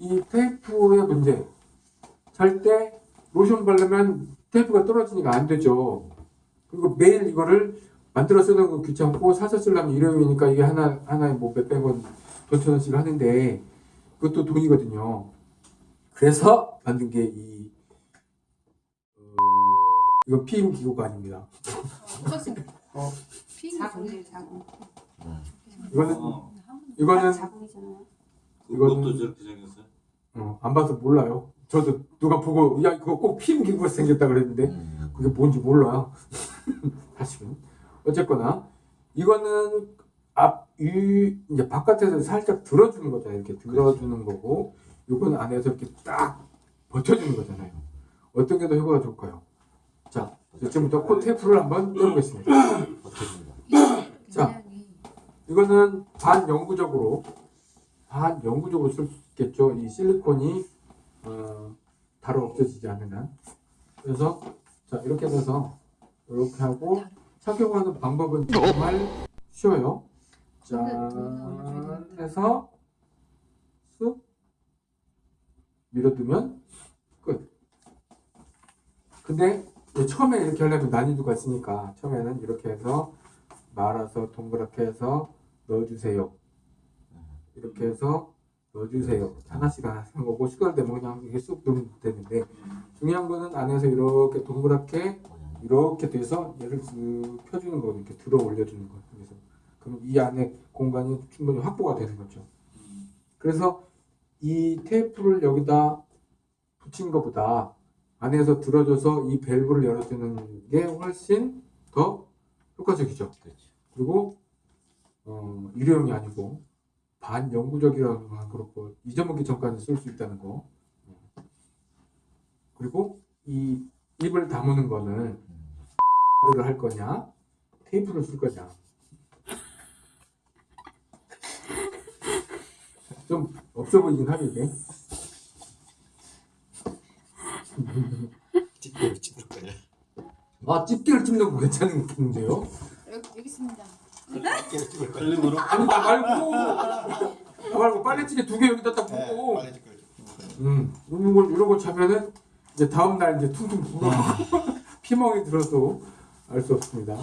이 테이프의 문제. 잘 때 로션 바르면 테이프가 떨어지니까 안 되죠. 그리고 매일 이거를 만들어 쓰는 거 귀찮고 사서 쓰려면 일회용이니까 이게 하나 하나에 뭐 몇백 원, 몇천 원씩 하는데 그것도 돈이거든요. 그래서 만든 게이 어, 이거 피임 기구가 아닙니다. 어. 자궁 자궁. 이거는 어, 이거는 그것도 저렇게 생겼어요? 어, 안 봐서 몰라요. 저도 누가 보고 야 이거 꼭 피임 기구가 생겼다 그랬는데 음. 그게 뭔지 몰라요. 사실은 어쨌거나 이거는 앞이 이제 바깥에서 살짝 들어주는 거잖아요. 이렇게 들어주는 거고 이건 안에서 이렇게 딱 버텨주는 거잖아요. 어떤 게 더 효과가 좋을까요? 자 지금부터 코 테이프를 한번 떼보겠습니다. 자. 이거는 반영구적으로 반 영구적으로 쓸 수 있겠죠. 이 실리콘이 어, 바로 없어지지 않는 한. 그래서 자 이렇게 해서 이렇게 하고 착용하는 방법은 정말 쉬워요. 짠 해서 쑥 밀어두면 끝. 근데 처음에 이렇게 하려면 난이도가 있으니까 처음에는 이렇게 해서 말아서 동그랗게 해서 넣어주세요. 이렇게 해서 넣어주세요. 하나씩 하나씩 한 거고 시간 되면 그냥 이게 쑥 넣으면 되는데 중요한 거는 안에서 이렇게 동그랗게 이렇게 돼서 얘를 쓱 펴주는 거 이렇게 들어 올려주는 거 그래서 그럼 이 안에 공간이 충분히 확보가 되는 거죠. 그래서 이 테이프를 여기다 붙인 것보다 안에서 들어줘서 이 밸브를 열어주는 게 훨씬 더 효과적이죠. 그렇죠. 그리고 어, 일회용이 아니고 반영구적이라는 건 그렇고 잊어먹기 전까지 쓸 수 있다는 거. 그리고 이 입을 다무는 거는 를 할 거냐 테이프를 쓸 거냐 좀 없어 보이긴 하네 이게 찌개를 찌를 거냐? 아 집게를 찝는 거 괜찮은데요? 여기, 여기 있습니다. 틀림으로? 아니 나 말고. 나 말고 빨래찌개 두 개 여기다 딱 네, 붓고. 찌를 음, 이런 걸 이런 거 차면은 이제 다음 날 이제 퉁퉁 불어 피멍이 들어도 알 수 없습니다.